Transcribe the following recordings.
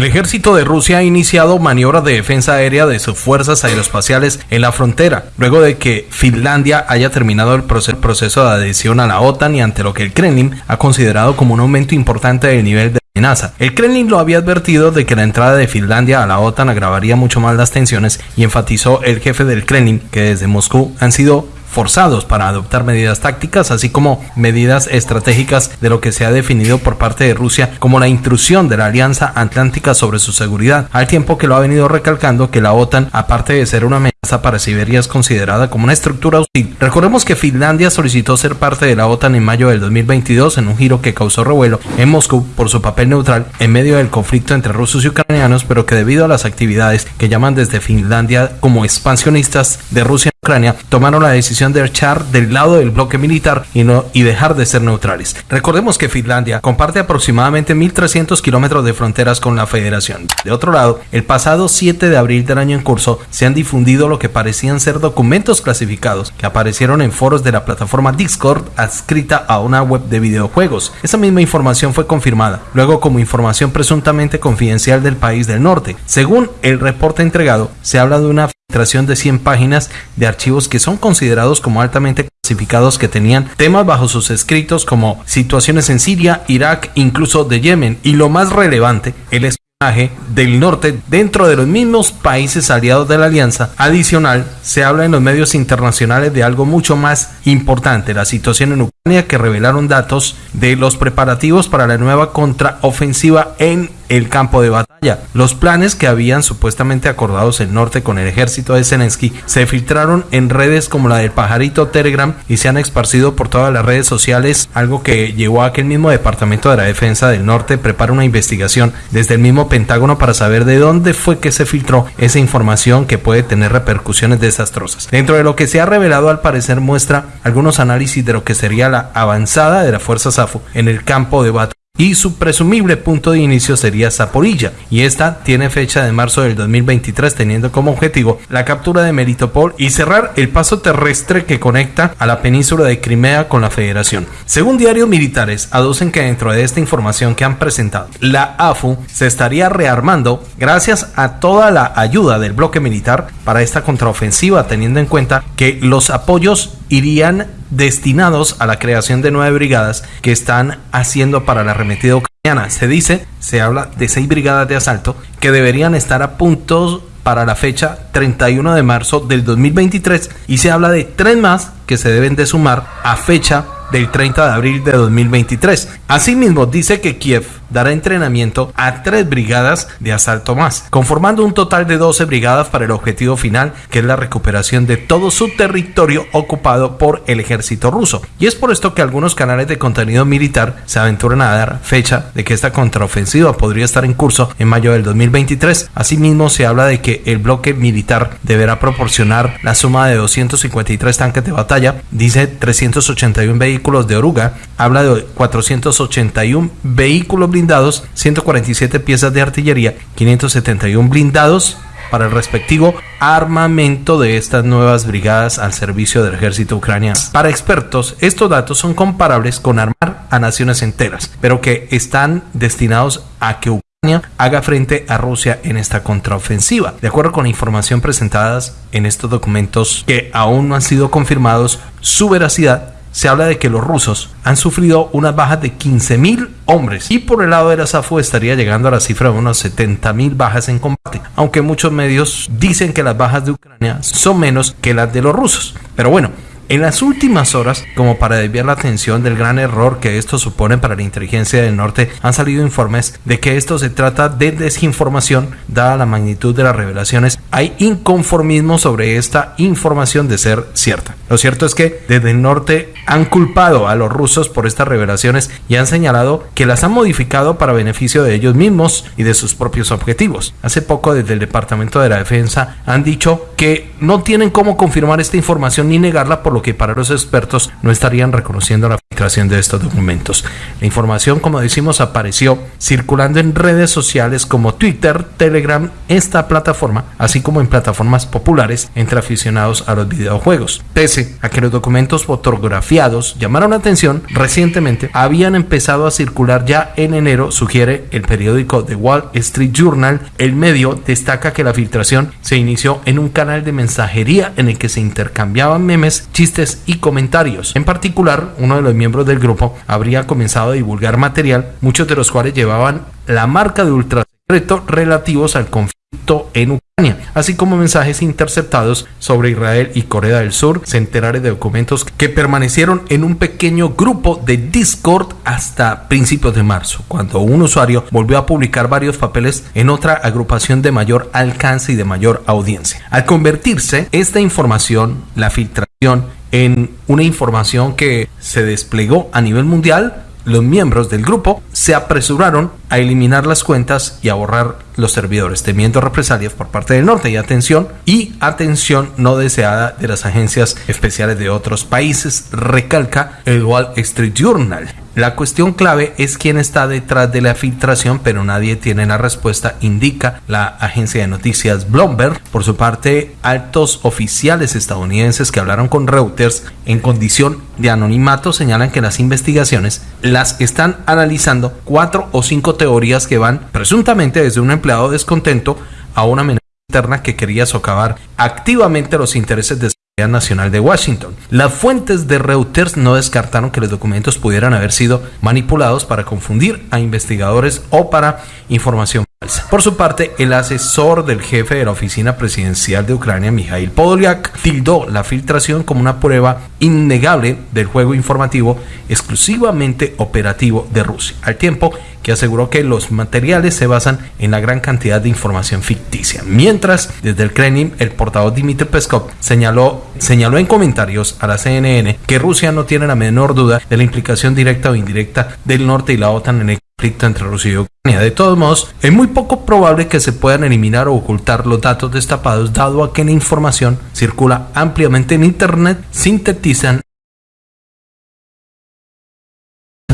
El ejército de Rusia ha iniciado maniobras de defensa aérea de sus fuerzas aeroespaciales en la frontera, luego de que Finlandia haya terminado el proceso de adhesión a la OTAN y ante lo que el Kremlin ha considerado como un aumento importante del nivel de amenaza. El Kremlin lo había advertido de que la entrada de Finlandia a la OTAN agravaría mucho más las tensiones y enfatizó el jefe del Kremlin que desde Moscú han sido forzados para adoptar medidas tácticas, así como medidas estratégicas de lo que se ha definido por parte de Rusia como la intrusión de la Alianza Atlántica sobre su seguridad, al tiempo que lo ha venido recalcando que la OTAN, aparte de ser una amenaza para Siberia, es considerada como una estructura hostil. Recordemos que Finlandia solicitó ser parte de la OTAN en mayo del 2022 en un giro que causó revuelo en Moscú por su papel neutral en medio del conflicto entre rusos y ucranianos, pero que debido a las actividades que llaman desde Finlandia como expansionistas de Rusia Ucrania tomaron la decisión de echar del lado del bloque militar y, no, y dejar de ser neutrales. Recordemos que Finlandia comparte aproximadamente 1.300 kilómetros de fronteras con la federación. De otro lado, el pasado 7 de abril del año en curso se han difundido lo que parecían ser documentos clasificados que aparecieron en foros de la plataforma Discord adscrita a una web de videojuegos. Esa misma información fue confirmada, luego como información presuntamente confidencial del país del norte. Según el reporte entregado, se habla de una de 100 páginas de archivos que son considerados como altamente clasificados que tenían temas bajo sus escritos como situaciones en Siria, Irak, incluso de Yemen y lo más relevante, el espionaje del norte dentro de los mismos países aliados de la alianza. Adicional, se habla en los medios internacionales de algo mucho más importante, la situación en Ucrania que revelaron datos de los preparativos para la nueva contraofensiva en el campo de batalla. Los planes que habían supuestamente acordados el norte con el ejército de Zelensky se filtraron en redes como la del pajarito Telegram y se han esparcido por todas las redes sociales, algo que llevó a que el mismo Departamento de la Defensa del Norte prepare una investigación desde el mismo Pentágono para saber de dónde fue que se filtró esa información que puede tener repercusiones desastrosas. Dentro de lo que se ha revelado al parecer muestra algunos análisis de lo que sería la avanzada de la fuerza SAFU en el campo de batalla y su presumible punto de inicio sería Zaporilla y esta tiene fecha de marzo del 2023 teniendo como objetivo la captura de Melitopol y cerrar el paso terrestre que conecta a la península de Crimea con la Federación. Según diarios militares, aducen que dentro de esta información que han presentado, la AFU se estaría rearmando gracias a toda la ayuda del bloque militar para esta contraofensiva teniendo en cuenta que los apoyos irían destinados a la creación de nueve brigadas que están haciendo para la arremetida ucraniana. Se dice, se habla de seis brigadas de asalto que deberían estar a punto para la fecha 31 de marzo del 2023 y se habla de tres más que se deben de sumar a fecha del 30 de abril de 2023. Asimismo, dice que Kiev dará entrenamiento a tres brigadas de asalto más, conformando un total de 12 brigadas para el objetivo final, que es la recuperación de todo su territorio ocupado por el ejército ruso. Y es por esto que algunos canales de contenido militar se aventuran a dar fecha de que esta contraofensiva podría estar en curso en mayo del 2023. Asimismo, se habla de que el bloque militar deberá proporcionar la suma de 253 tanques de batalla, dice 381 vehículos de oruga, habla de 481 vehículos blindados, 147 piezas de artillería, 571 blindados para el respectivo armamento de estas nuevas brigadas al servicio del ejército ucraniano. Para expertos, estos datos son comparables con armar a naciones enteras, pero que están destinados a que Ucrania haga frente a Rusia en esta contraofensiva. De acuerdo con la información presentada en estos documentos que aún no han sido confirmados, su veracidad se habla de que los rusos han sufrido unas bajas de 15.000 hombres y por el lado de la SAFU estaría llegando a la cifra de unos 70.000 bajas en combate, aunque muchos medios dicen que las bajas de Ucrania son menos que las de los rusos. Pero bueno, en las últimas horas, como para desviar la atención del gran error que esto supone para la inteligencia del norte, han salido informes de que esto se trata de desinformación, dada la magnitud de las revelaciones. Hay inconformismo sobre esta información de ser cierta. Lo cierto es que desde el norte han culpado a los rusos por estas revelaciones y han señalado que las han modificado para beneficio de ellos mismos y de sus propios objetivos. Hace poco desde el Departamento de la Defensa han dicho que no tienen cómo confirmar esta información ni negarla por lo que para los expertos no estarían reconociendo la filtración de estos documentos. La información, como decimos, apareció circulando en redes sociales como Twitter, Telegram, esta plataforma, así como en plataformas populares entre aficionados a los videojuegos. Pese a que los documentos fotografiados llamaron la atención, recientemente habían empezado a circular ya en enero, sugiere el periódico The Wall Street Journal. El medio destaca que la filtración se inició en un canal de mensajería en el que se intercambiaban memes, chistes y comentarios. En particular, uno de los miembros del grupo habría comenzado a divulgar material, muchos de los cuales llevaban la marca de ultra secreto relativos al conflicto en Ucrania, así como mensajes interceptados sobre Israel y Corea del Sur, centenares de documentos que permanecieron en un pequeño grupo de Discord hasta principios de marzo, cuando un usuario volvió a publicar varios papeles en otra agrupación de mayor alcance y de mayor audiencia. Al convertirse esta información, la filtración, en una información que se desplegó a nivel mundial, los miembros del grupo se apresuraron a eliminar las cuentas y a borrar los servidores, temiendo represalias por parte del norte y atención y atención no deseada de las agencias especiales de otros países, recalca el Wall Street Journal. La cuestión clave es quién está detrás de la filtración, pero nadie tiene la respuesta, indica la agencia de noticias Bloomberg. Por su parte, altos oficiales estadounidenses que hablaron con Reuters en condición de anonimato señalan que las investigaciones las están analizando cuatro o cinco teorías que van presuntamente desde un empleado descontento a una amenaza interna que quería socavar activamente los intereses de Nacional de Washington. Las fuentes de Reuters no descartaron que los documentos pudieran haber sido manipulados para confundir a investigadores o para información. Por su parte, el asesor del jefe de la oficina presidencial de Ucrania, Mikhail Podolyak, tildó la filtración como una prueba innegable del juego informativo exclusivamente operativo de Rusia, al tiempo que aseguró que los materiales se basan en la gran cantidad de información ficticia. Mientras, desde el Kremlin, el portavoz Dmitry Peskov señaló, señaló en comentarios a la CNN que Rusia no tiene la menor duda de la implicación directa o indirecta del norte y la OTAN en el entre Rusia y Ucrania. De todos modos, es muy poco probable que se puedan eliminar o ocultar los datos destapados, dado a que la información circula ampliamente en Internet, sintetizan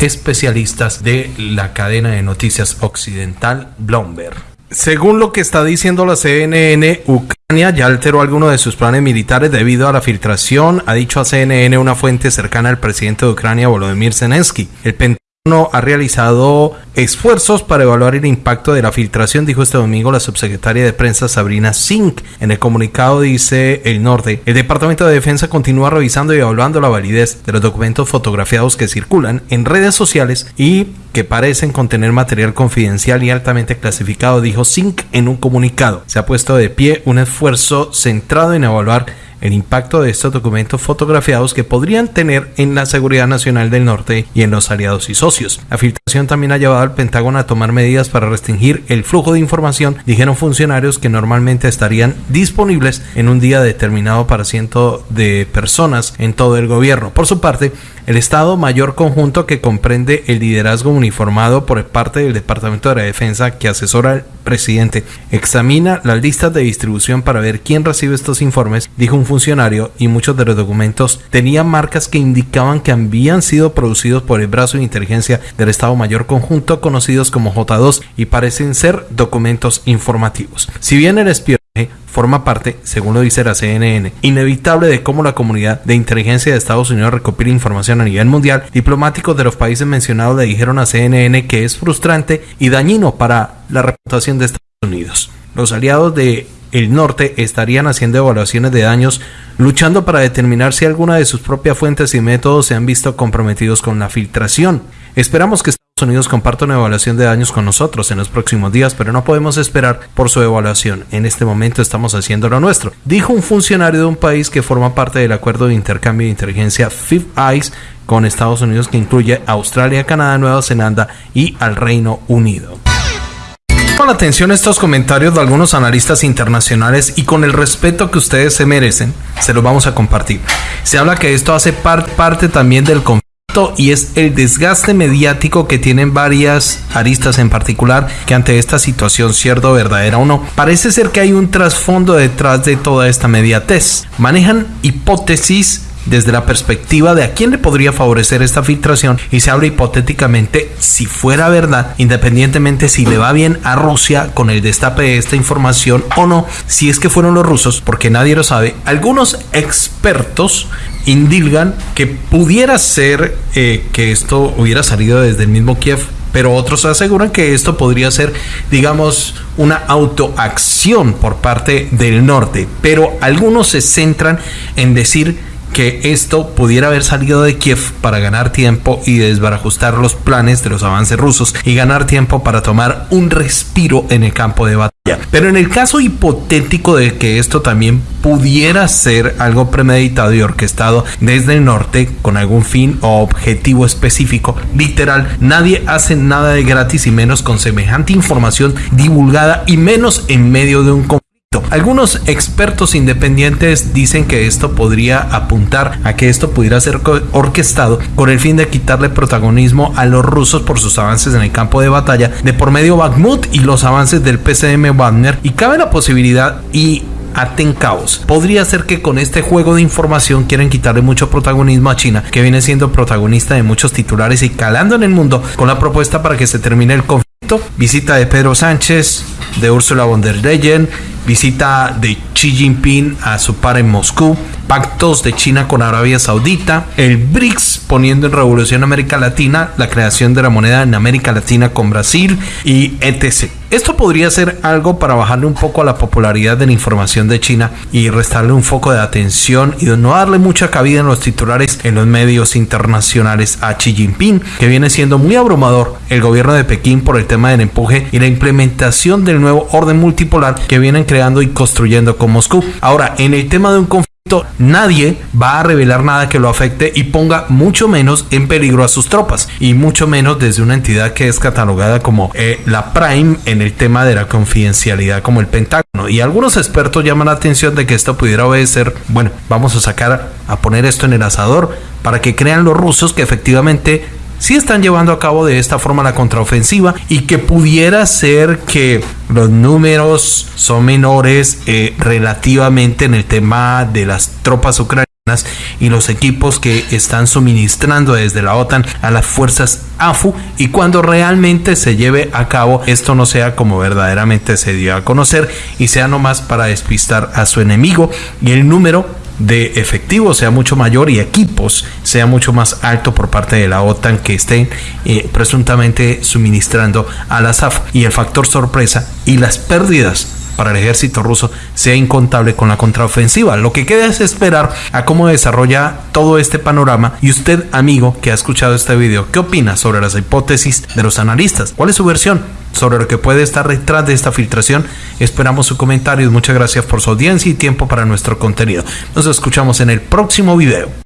especialistas de la cadena de noticias occidental Bloomberg. Según lo que está diciendo la CNN, Ucrania ya alteró algunos de sus planes militares debido a la filtración, ha dicho a CNN una fuente cercana al presidente de Ucrania, Volodymyr Zelensky. El ha realizado esfuerzos para evaluar el impacto de la filtración, dijo este domingo la subsecretaria de prensa Sabrina Singh. En el comunicado dice el norte, el Departamento de Defensa continúa revisando y evaluando la validez de los documentos fotografiados que circulan en redes sociales y que parecen contener material confidencial y altamente clasificado, dijo Singh en un comunicado. Se ha puesto de pie un esfuerzo centrado en evaluar el impacto de estos documentos fotografiados que podrían tener en la seguridad nacional del norte y en los aliados y socios. La filtración también ha llevado al Pentágono a tomar medidas para restringir el flujo de información, dijeron funcionarios que normalmente estarían disponibles en un día determinado para cientos de personas en todo el gobierno. Por su parte, el Estado Mayor Conjunto que comprende el liderazgo uniformado por parte del Departamento de la Defensa que asesora presidente examina las listas de distribución para ver quién recibe estos informes, dijo un funcionario, y muchos de los documentos tenían marcas que indicaban que habían sido producidos por el brazo de inteligencia del Estado Mayor Conjunto conocidos como J2 y parecen ser documentos informativos. Si bien el espionaje forma parte, según lo dice la CNN, inevitable de cómo la comunidad de inteligencia de Estados Unidos recopila información a nivel mundial. Diplomáticos de los países mencionados le dijeron a CNN que es frustrante y dañino para la reputación de Estados Unidos. Los aliados de el norte estarían haciendo evaluaciones de daños, luchando para determinar si alguna de sus propias fuentes y métodos se han visto comprometidos con la filtración. Esperamos que Unidos comparta una evaluación de daños con nosotros en los próximos días, pero no podemos esperar por su evaluación. En este momento estamos haciendo lo nuestro, dijo un funcionario de un país que forma parte del acuerdo de intercambio de inteligencia Fifth Eyes con Estados Unidos que incluye Australia, Canadá, Nueva Zelanda y al Reino Unido. La atención estos comentarios de algunos analistas internacionales y con el respeto que ustedes se merecen, se los vamos a compartir. Se habla que esto hace parte también del conflicto y es el desgaste mediático que tienen varias aristas en particular que ante esta situación cierto verdadera o no. Parece ser que hay un trasfondo detrás de toda esta mediatez. Manejan hipótesis desde la perspectiva de a quién le podría favorecer esta filtración y se habla hipotéticamente si fuera verdad, independientemente si le va bien a Rusia con el destape de esta información o no, si es que fueron los rusos, porque nadie lo sabe, algunos expertos indilgan que pudiera ser eh, que esto hubiera salido desde el mismo Kiev pero otros aseguran que esto podría ser, digamos, una autoacción por parte del norte. Pero algunos se centran en decir que esto pudiera haber salido de Kiev para ganar tiempo y desbarajustar los planes de los avances rusos y ganar tiempo para tomar un respiro en el campo de batalla. Pero en el caso hipotético de que esto también pudiera ser algo premeditado y orquestado desde el norte con algún fin o objetivo específico, literal, nadie hace nada de gratis y menos con semejante información divulgada y menos en medio de un conflicto algunos expertos independientes dicen que esto podría apuntar a que esto pudiera ser orquestado con el fin de quitarle protagonismo a los rusos por sus avances en el campo de batalla de por medio Bakhmut y los avances del PCM Wagner y cabe la posibilidad y aten caos. Podría ser que con este juego de información quieren quitarle mucho protagonismo a China, que viene siendo protagonista de muchos titulares y calando en el mundo con la propuesta para que se termine el conflicto. Visita de Pedro Sánchez, de Ursula von der Leyen, visita de Xi Jinping a su par en Moscú, pactos de China con Arabia Saudita, el BRICS poniendo en revolución América Latina, la creación de la moneda en América Latina con Brasil y etc. Esto podría ser algo para bajarle un poco a la popularidad de la información de China y restarle un foco de atención y no darle mucha cabida en los titulares en los medios internacionales a Xi Jinping, que viene siendo muy abrumador el gobierno de Pekín por el tema del empuje y la implementación del nuevo orden multipolar que vienen creando y construyendo con Moscú. Ahora, en el tema de un conflicto nadie va a revelar nada que lo afecte y ponga mucho menos en peligro a sus tropas y mucho menos desde una entidad que es catalogada como eh, la Prime en el tema de la confidencialidad como el Pentágono. Y algunos expertos llaman la atención de que esto pudiera obedecer bueno vamos a sacar a poner esto en el asador para que crean los rusos que efectivamente si están llevando a cabo de esta forma la contraofensiva y que pudiera ser que los números son menores eh, relativamente en el tema de las tropas ucranianas y los equipos que están suministrando desde la OTAN a las fuerzas AFU y cuando realmente se lleve a cabo esto no sea como verdaderamente se dio a conocer y sea nomás para despistar a su enemigo. Y el número de efectivos sea mucho mayor y equipos sea mucho más alto por parte de la OTAN que estén eh, presuntamente suministrando a la SAF y el factor sorpresa y las pérdidas para el ejército ruso sea incontable con la contraofensiva. Lo que queda es esperar a cómo desarrolla todo este panorama y usted, amigo que ha escuchado este video, ¿qué opina sobre las hipótesis de los analistas? ¿Cuál es su versión? sobre lo que puede estar detrás de esta filtración. Esperamos su comentario. Muchas gracias por su audiencia y tiempo para nuestro contenido. Nos escuchamos en el próximo video.